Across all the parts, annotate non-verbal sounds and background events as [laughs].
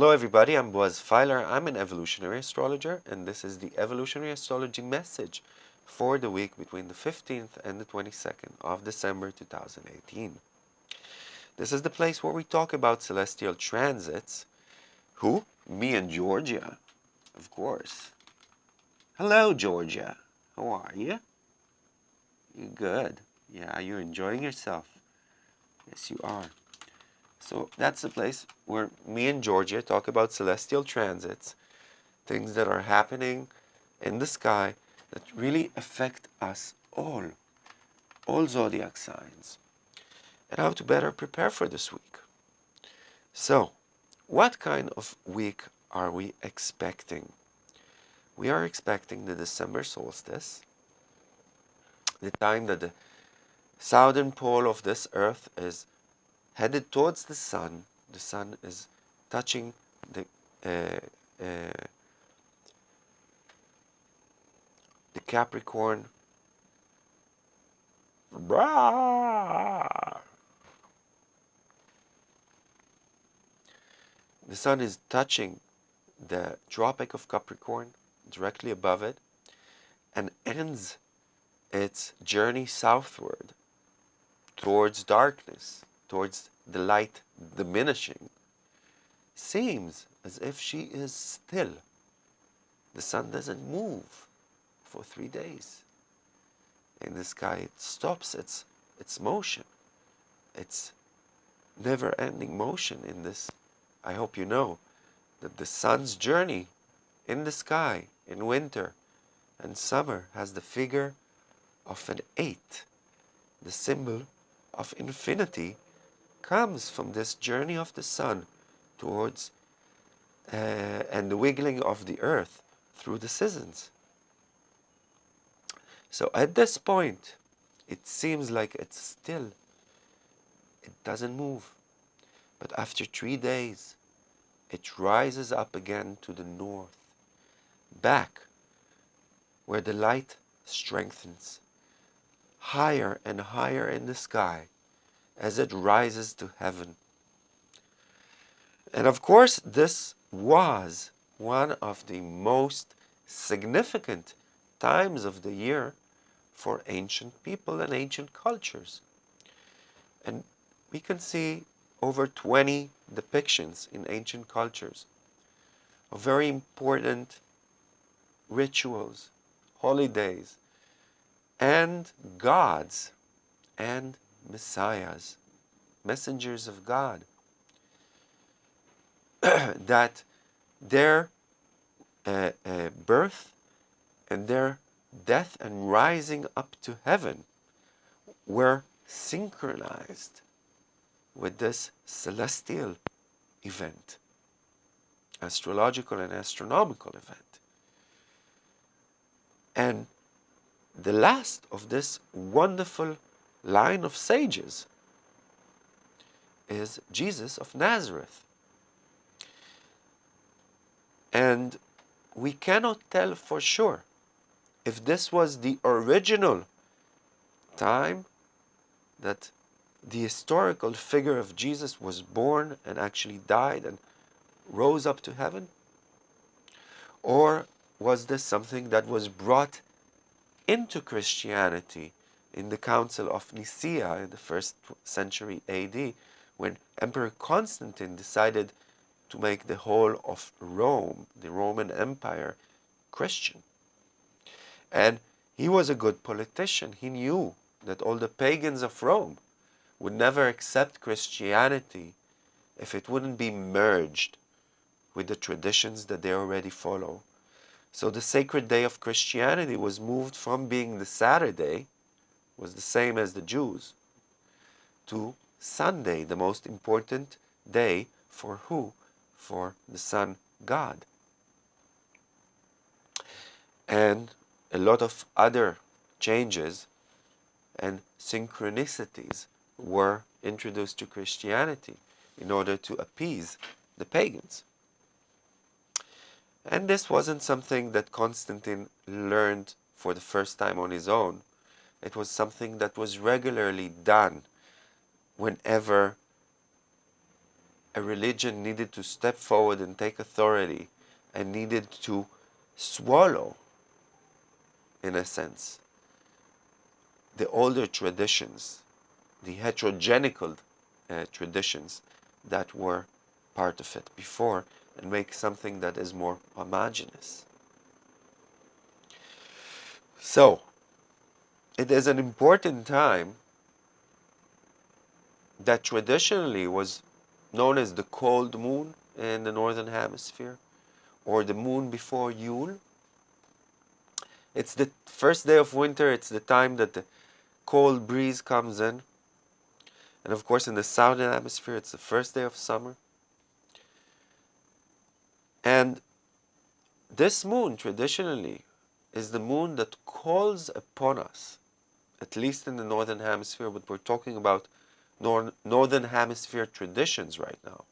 Hello everybody, I'm Boaz Feiler. I'm an evolutionary astrologer and this is the evolutionary astrology message for the week between the 15th and the 22nd of December 2018. This is the place where we talk about celestial transits. Who? Me and Georgia, of course. Hello Georgia, how are you? You good? Yeah, you're enjoying yourself. Yes, you are. So that's the place where me and Georgia talk about celestial transits, things that are happening in the sky that really affect us all, all zodiac signs, and how to better prepare for this week. So, what kind of week are we expecting? We are expecting the December solstice, the time that the southern pole of this earth is headed towards the sun. The sun is touching the uh, uh, the Capricorn. The sun is touching the Tropic of Capricorn directly above it and ends its journey southward towards darkness towards the light diminishing, seems as if she is still. The sun doesn't move for three days. In the sky, it stops its, its motion. It's never-ending motion in this. I hope you know that the sun's journey in the sky in winter and summer has the figure of an eight, the symbol of infinity comes from this journey of the sun towards uh, and the wiggling of the earth through the seasons. So at this point, it seems like it's still, it doesn't move. But after three days, it rises up again to the north, back where the light strengthens, higher and higher in the sky, as it rises to heaven. And of course, this was one of the most significant times of the year for ancient people and ancient cultures. And we can see over 20 depictions in ancient cultures of very important rituals, holidays, and gods and messiahs, messengers of God, [clears throat] that their uh, uh, birth and their death and rising up to heaven were synchronized with this celestial event, astrological and astronomical event. And the last of this wonderful line of sages is Jesus of Nazareth. And we cannot tell for sure if this was the original time that the historical figure of Jesus was born and actually died and rose up to heaven? Or was this something that was brought into Christianity in the Council of Nicaea in the first century AD, when Emperor Constantine decided to make the whole of Rome, the Roman Empire, Christian. And he was a good politician. He knew that all the pagans of Rome would never accept Christianity if it wouldn't be merged with the traditions that they already follow. So the sacred day of Christianity was moved from being the Saturday was the same as the Jews, to Sunday, the most important day for who? For the sun God. And a lot of other changes and synchronicities were introduced to Christianity in order to appease the pagans. And this wasn't something that Constantine learned for the first time on his own. It was something that was regularly done whenever a religion needed to step forward and take authority and needed to swallow, in a sense, the older traditions, the heterogenical uh, traditions that were part of it before and make something that is more homogeneous. So, it is an important time that traditionally was known as the cold moon in the northern hemisphere or the moon before Yule. It's the first day of winter, it's the time that the cold breeze comes in. And of course, in the southern hemisphere, it's the first day of summer. And this moon, traditionally, is the moon that calls upon us, at least in the northern hemisphere, but we're talking about nor northern hemisphere traditions right now.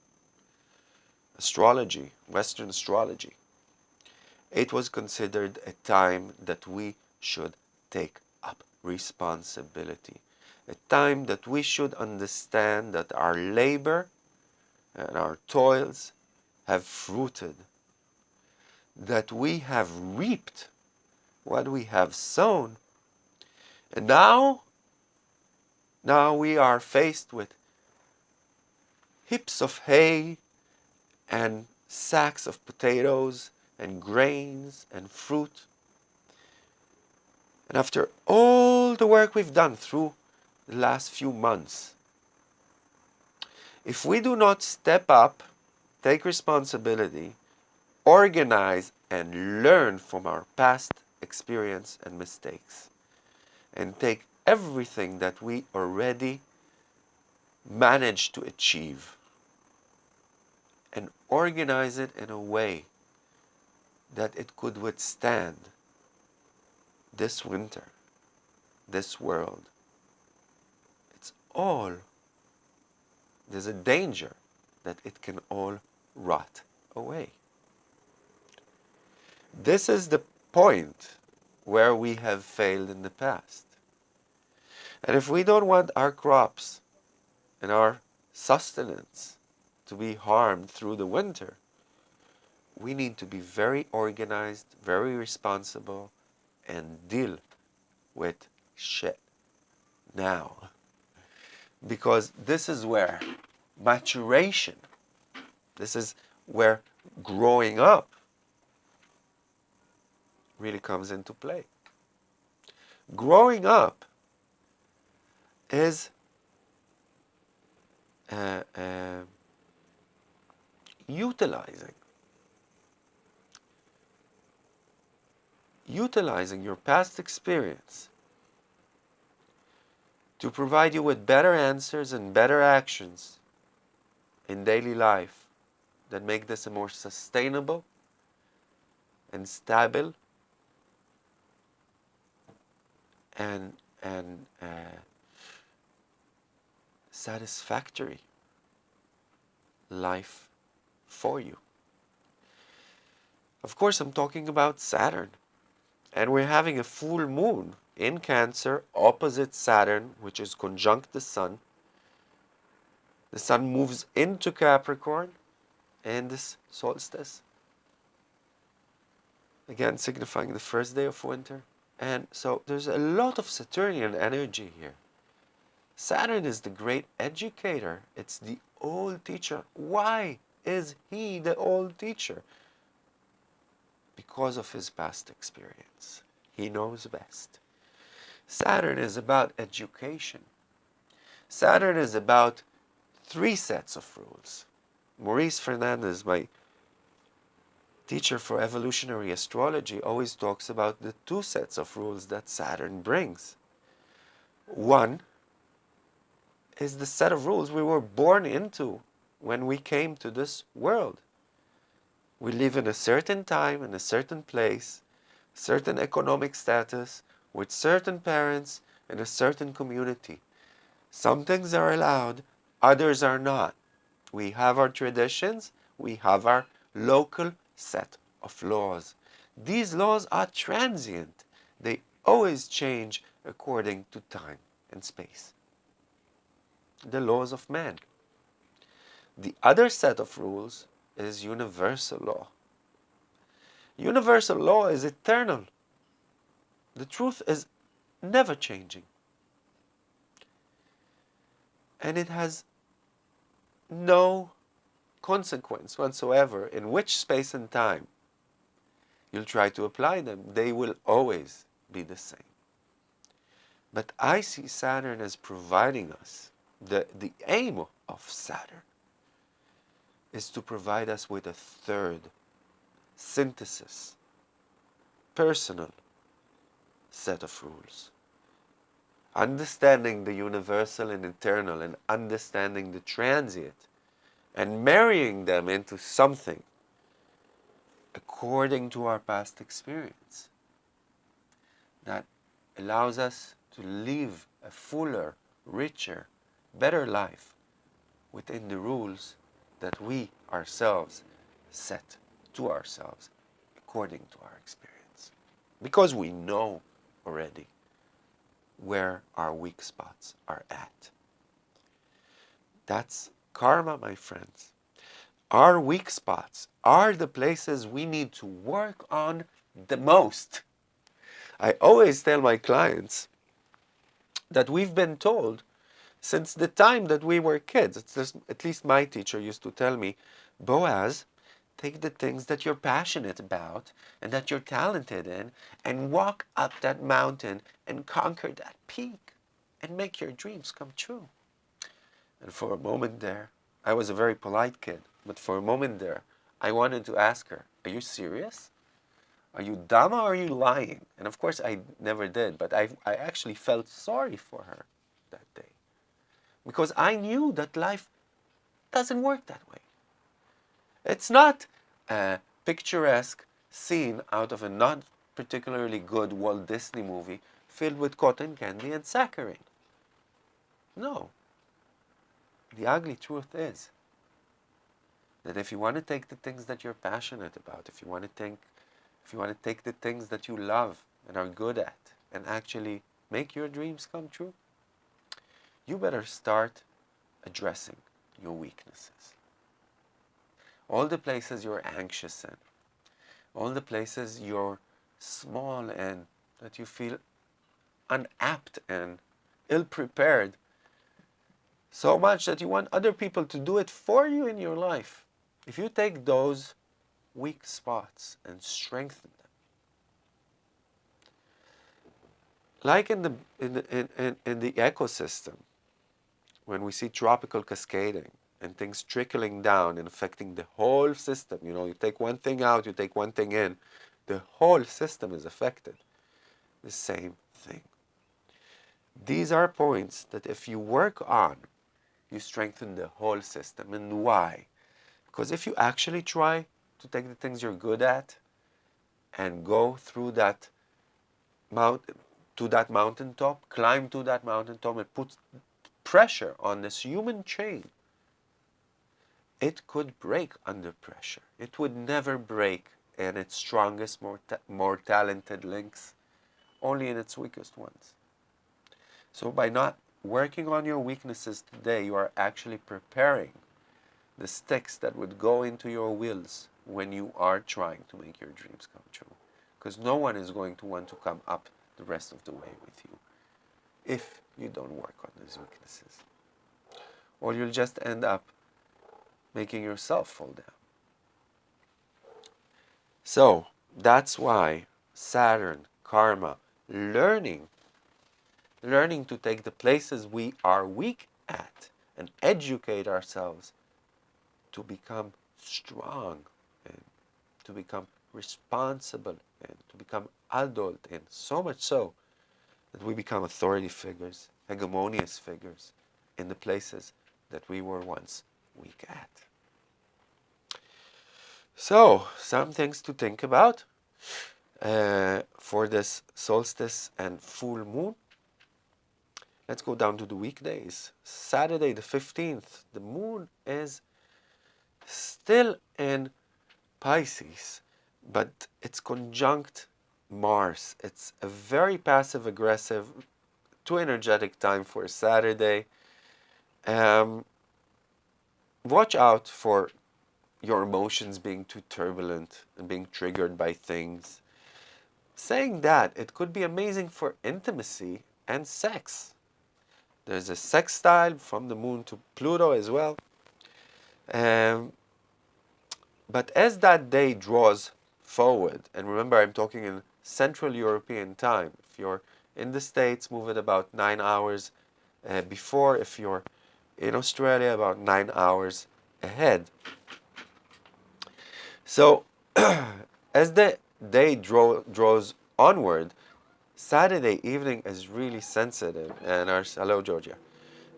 Astrology, Western astrology. It was considered a time that we should take up responsibility. A time that we should understand that our labor and our toils have fruited, that we have reaped what we have sown. And now now we are faced with heaps of hay and sacks of potatoes and grains and fruit. And after all the work we've done through the last few months, if we do not step up, take responsibility, organize and learn from our past experience and mistakes, and take everything that we already managed to achieve and organize it in a way that it could withstand this winter, this world. It's all, there's a danger that it can all rot away. This is the point where we have failed in the past. And if we don't want our crops and our sustenance to be harmed through the winter, we need to be very organized, very responsible, and deal with shit now. Because this is where maturation, this is where growing up really comes into play. Growing up is uh, uh, utilizing utilizing your past experience to provide you with better answers and better actions in daily life that make this a more sustainable and stable and and uh, satisfactory life for you. Of course, I'm talking about Saturn. And we're having a full moon in Cancer opposite Saturn, which is conjunct the Sun. The Sun moves into Capricorn in this solstice. Again, signifying the first day of winter. And so there's a lot of Saturnian energy here. Saturn is the great educator. It's the old teacher. Why is he the old teacher? Because of his past experience. He knows best. Saturn is about education. Saturn is about three sets of rules. Maurice Fernandez, my teacher for evolutionary astrology, always talks about the two sets of rules that Saturn brings. One is the set of rules we were born into when we came to this world. We live in a certain time, in a certain place, certain economic status, with certain parents, in a certain community. Some things are allowed, others are not. We have our traditions, we have our local set of laws. These laws are transient. They always change according to time and space the laws of man. The other set of rules is universal law. Universal law is eternal. The truth is never changing. And it has no consequence whatsoever in which space and time you'll try to apply them. They will always be the same. But I see Saturn as providing us, the, the aim of Saturn is to provide us with a third synthesis, personal set of rules. Understanding the universal and eternal and understanding the transient and marrying them into something according to our past experience that allows us to live a fuller, richer, better life within the rules that we ourselves set to ourselves according to our experience. Because we know already where our weak spots are at. That's karma, my friends. Our weak spots are the places we need to work on the most. I always tell my clients that we've been told since the time that we were kids. Just, at least my teacher used to tell me, Boaz, take the things that you're passionate about and that you're talented in and walk up that mountain and conquer that peak and make your dreams come true. And for a moment there, I was a very polite kid, but for a moment there, I wanted to ask her, are you serious? Are you dumb or are you lying? And of course I never did, but I, I actually felt sorry for her that day. Because I knew that life doesn't work that way. It's not a picturesque scene out of a not particularly good Walt Disney movie filled with cotton candy and saccharine. No. The ugly truth is that if you want to take the things that you're passionate about, if you want to think, if you want to take the things that you love and are good at and actually make your dreams come true, you better start addressing your weaknesses. All the places you're anxious in, all the places you're small in, that you feel unapt and ill prepared, so much that you want other people to do it for you in your life. If you take those weak spots and strengthen them, like in the in the, in, in, in the ecosystem, when we see trophic cascading and things trickling down and affecting the whole system, you know, you take one thing out, you take one thing in, the whole system is affected. The same thing. These are points that if you work on, you strengthen the whole system. And why? Because if you actually try to take the things you're good at and go through that mount to that mountaintop, climb to that mountaintop and put pressure on this human chain, it could break under pressure. It would never break in its strongest, more, ta more talented links, only in its weakest ones. So by not working on your weaknesses today, you are actually preparing the sticks that would go into your wheels when you are trying to make your dreams come true. Because no one is going to want to come up the rest of the way with you if you don't work on these weaknesses. Or you'll just end up making yourself fall down. So that's why Saturn, karma, learning, learning to take the places we are weak at and educate ourselves to become strong and to become responsible and to become adult and so much so that we become authority figures, hegemonious figures in the places that we were once weak at. So, some things to think about uh, for this solstice and full moon. Let's go down to the weekdays. Saturday the 15th, the moon is still in Pisces, but it's conjunct Mars. It's a very passive aggressive, too energetic time for Saturday. Um, watch out for your emotions being too turbulent and being triggered by things. Saying that, it could be amazing for intimacy and sex. There's a sextile from the moon to Pluto as well. Um, but as that day draws forward, and remember I'm talking in Central European time. If you're in the States, move it about nine hours uh, before. If you're in Australia, about nine hours ahead. So [clears throat] as the day draw, draws onward, Saturday evening is really sensitive, and our hello Georgia,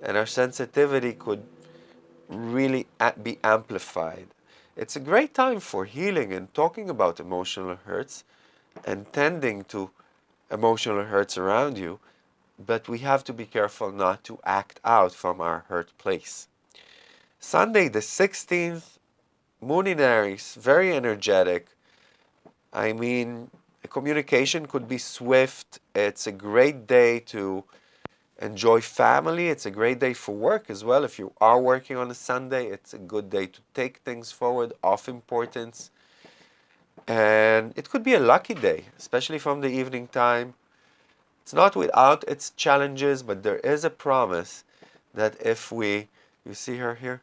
and our sensitivity could really be amplified. It's a great time for healing and talking about emotional hurts and tending to emotional hurts around you, but we have to be careful not to act out from our hurt place. Sunday the 16th Moon in Aries, very energetic. I mean, communication could be swift. It's a great day to enjoy family. It's a great day for work as well. If you are working on a Sunday, it's a good day to take things forward of importance. And it could be a lucky day, especially from the evening time. It's not without its challenges, but there is a promise that if we, you see her here?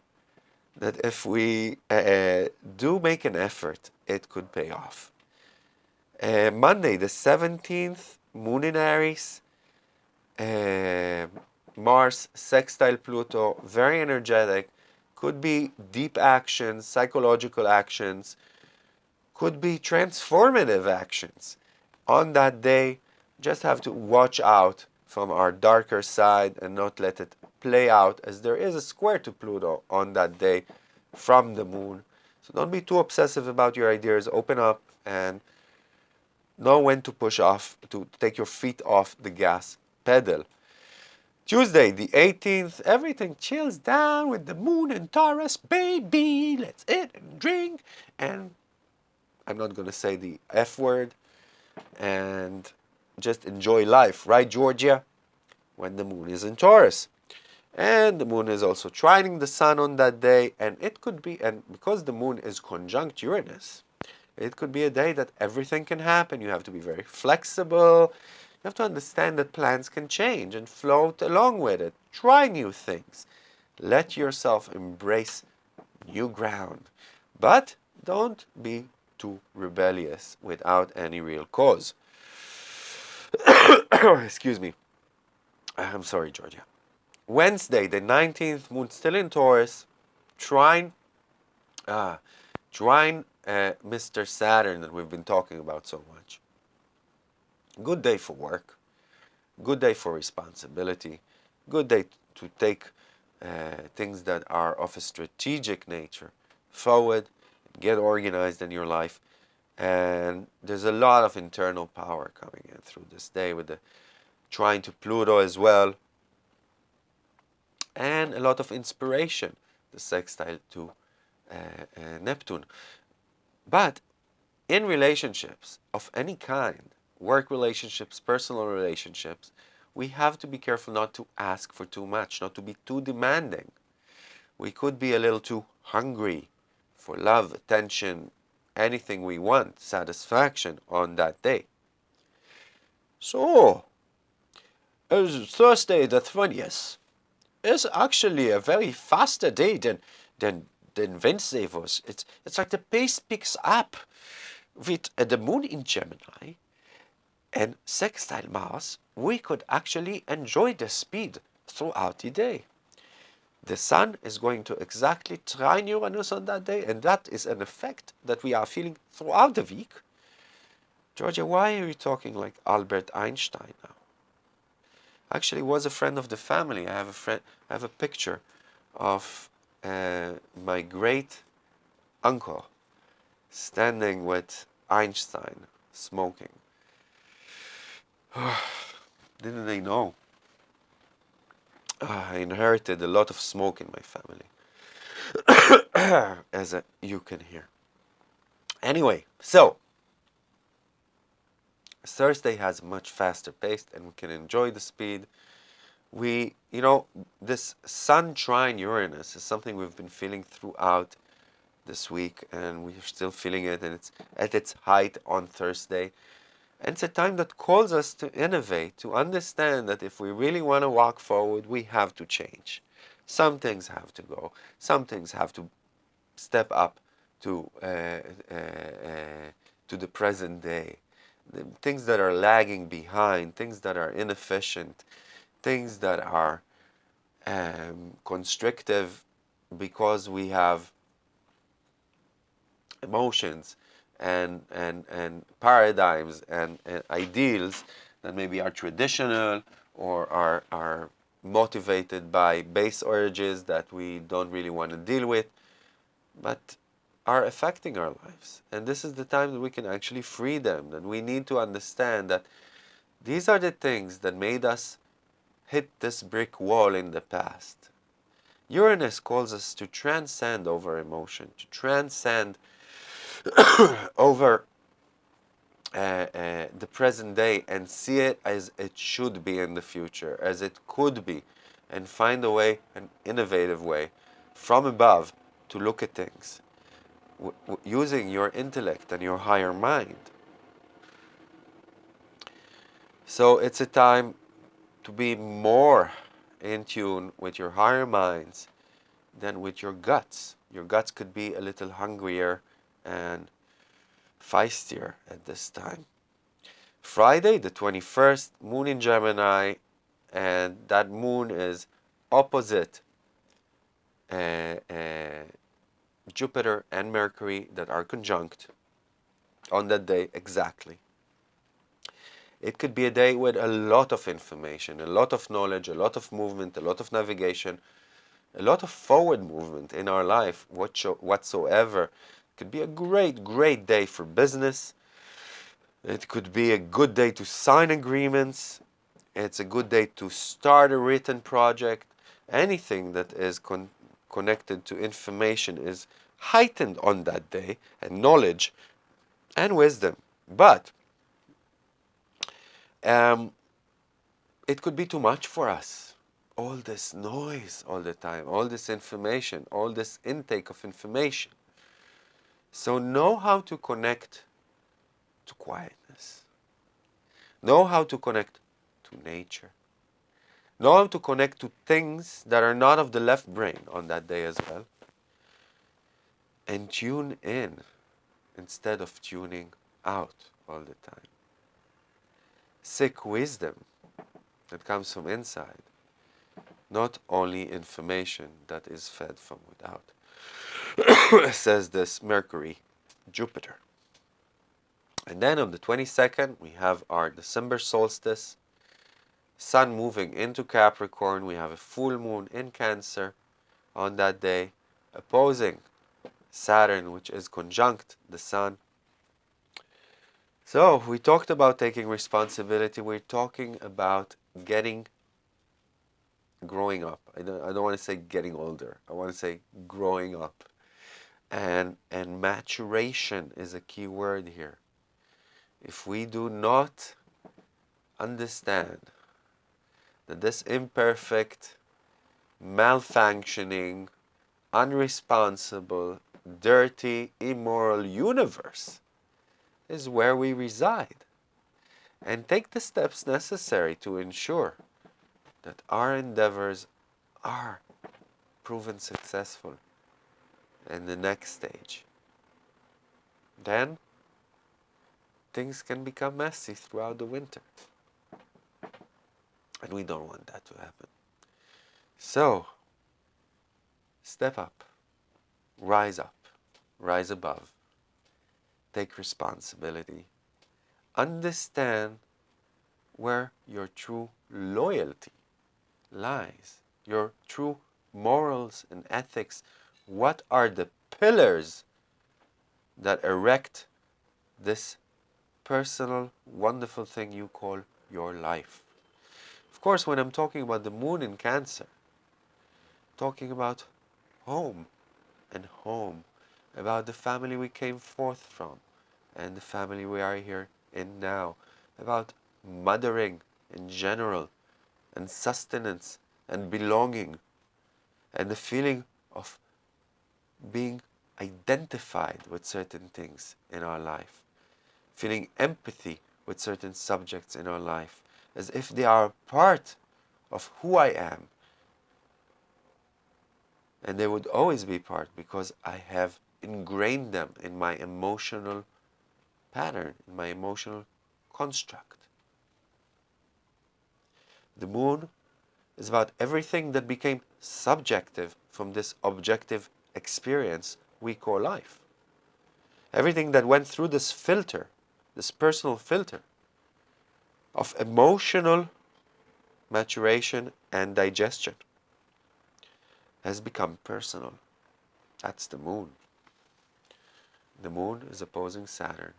that if we uh, do make an effort, it could pay off. Uh, Monday, the 17th, Moon in Aries, uh, Mars, sextile Pluto, very energetic, could be deep actions, psychological actions, could be transformative actions. On that day, just have to watch out from our darker side and not let it play out as there is a square to Pluto on that day from the moon. So don't be too obsessive about your ideas. Open up and know when to push off, to take your feet off the gas pedal. Tuesday, the 18th, everything chills down with the moon and Taurus, baby. Let's eat and drink. And I'm not going to say the F word. And just enjoy life, right, Georgia? When the moon is in Taurus. And the moon is also trining the sun on that day. And it could be, and because the moon is conjunct Uranus, it could be a day that everything can happen. You have to be very flexible. You have to understand that plans can change and float along with it. Try new things. Let yourself embrace new ground. But don't be too rebellious without any real cause. [coughs] Excuse me. I'm sorry, Georgia. Wednesday, the 19th, moon still in Taurus, trine, uh, trine uh, Mr. Saturn that we've been talking about so much. Good day for work, good day for responsibility, good day to take uh, things that are of a strategic nature forward, get organized in your life. And there's a lot of internal power coming in through this day with the trine to Pluto as well and a lot of inspiration, the sextile to uh, uh, Neptune. But in relationships of any kind, work relationships, personal relationships, we have to be careful not to ask for too much, not to be too demanding. We could be a little too hungry for love, attention, anything we want, satisfaction on that day. So, it's Thursday the 20th is actually a very faster day than than than Wednesday was. It's it's like the pace picks up with uh, the moon in Gemini and sextile Mars. We could actually enjoy the speed throughout the day. The sun is going to exactly trine Uranus on that day, and that is an effect that we are feeling throughout the week. Georgia, why are you talking like Albert Einstein now? actually was a friend of the family. I have a friend. I have a picture of my great uncle standing with Einstein smoking. [sighs] Didn't they know? Uh, I inherited a lot of smoke in my family, [coughs] as a, you can hear. Anyway, so Thursday has much faster pace and we can enjoy the speed. We, you know, this Sun trine Uranus is something we've been feeling throughout this week, and we're still feeling it, and it's at its height on Thursday. And it's a time that calls us to innovate, to understand that if we really want to walk forward, we have to change. Some things have to go. Some things have to step up to uh, uh, uh, to the present day. The things that are lagging behind, things that are inefficient, things that are um, constrictive because we have emotions and, and, and paradigms and, and ideals that maybe are traditional or are, are motivated by base urges that we don't really want to deal with, but are affecting our lives. And this is the time that we can actually free them. And we need to understand that these are the things that made us hit this brick wall in the past. Uranus calls us to transcend over emotion, to transcend [coughs] over uh, uh, the present day and see it as it should be in the future, as it could be, and find a way, an innovative way from above to look at things using your intellect and your higher mind. So it's a time to be more in tune with your higher minds than with your guts. Your guts could be a little hungrier and feistier at this time. Friday, the 21st, moon in Gemini, and that moon is opposite uh, uh, Jupiter and Mercury that are conjunct on that day exactly. It could be a day with a lot of information, a lot of knowledge, a lot of movement, a lot of navigation, a lot of forward movement in our life whatsoever It could be a great, great day for business. It could be a good day to sign agreements. It's a good day to start a written project. Anything that is con connected to information is heightened on that day, and knowledge and wisdom. But um, it could be too much for us. All this noise all the time, all this information, all this intake of information. So know how to connect to quietness. Know how to connect to nature. Know how to connect to things that are not of the left brain on that day as well. And tune in instead of tuning out all the time. Seek wisdom that comes from inside, not only information that is fed from without. [coughs] says this Mercury, Jupiter. And then on the 22nd, we have our December solstice, Sun moving into Capricorn. We have a full moon in Cancer on that day, opposing Saturn, which is conjunct the Sun. So we talked about taking responsibility. We're talking about getting growing up. I don't, I don't want to say getting older. I want to say growing up and and maturation is a key word here if we do not understand that this imperfect malfunctioning unresponsible dirty immoral universe is where we reside and take the steps necessary to ensure that our endeavors are proven successful in the next stage. Then things can become messy throughout the winter. And we don't want that to happen. So, step up, rise up, rise above, take responsibility, understand where your true loyalty lies, your true morals and ethics what are the pillars that erect this personal, wonderful thing you call your life. Of course, when I'm talking about the moon in Cancer, talking about home and home, about the family we came forth from and the family we are here in now, about mothering in general and sustenance and belonging and the feeling of being identified with certain things in our life, feeling empathy with certain subjects in our life, as if they are part of who I am. And they would always be part because I have ingrained them in my emotional pattern, in my emotional construct. The moon is about everything that became subjective from this objective experience we call life. Everything that went through this filter, this personal filter of emotional maturation and digestion has become personal. That's the moon. The moon is opposing Saturn.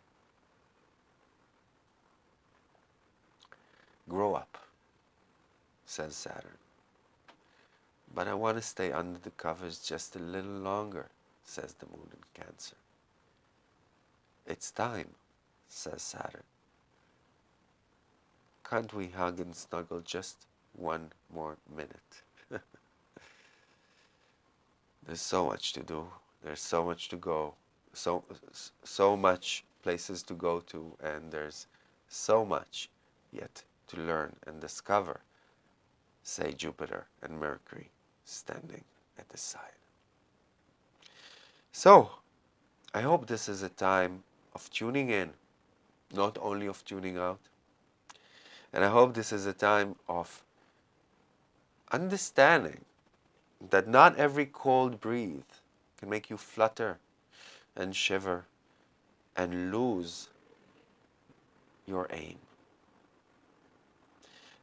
Grow up, says Saturn. But I want to stay under the covers just a little longer, says the moon in Cancer. It's time, says Saturn. Can't we hug and snuggle just one more minute? [laughs] There's so much to do. There's so much to go. So, so much places to go to and there's so much yet to learn and discover, say Jupiter and Mercury standing at the side. So, I hope this is a time of tuning in, not only of tuning out. And I hope this is a time of understanding that not every cold breeze can make you flutter and shiver and lose your aim.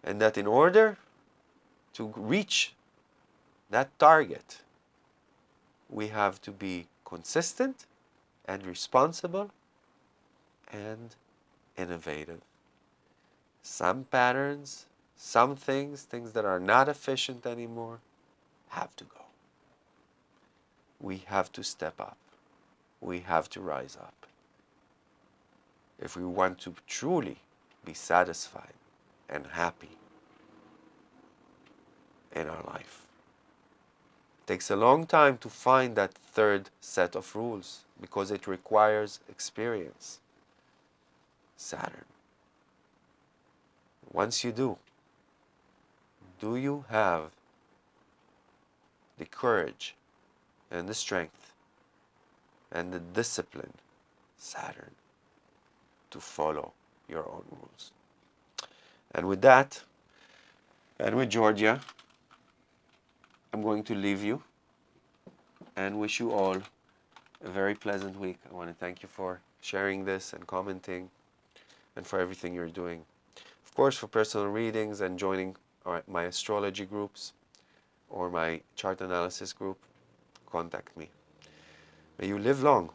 And that in order to reach that target, we have to be consistent and responsible and innovative. Some patterns, some things, things that are not efficient anymore, have to go. We have to step up. We have to rise up. If we want to truly be satisfied and happy in our life. It takes a long time to find that third set of rules because it requires experience. Saturn. Once you do, do you have the courage and the strength and the discipline, Saturn, to follow your own rules? And with that, and with Georgia, I'm going to leave you and wish you all a very pleasant week. I want to thank you for sharing this and commenting and for everything you're doing. Of course, for personal readings and joining my astrology groups or my chart analysis group, contact me. May you live long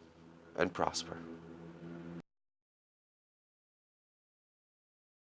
and prosper.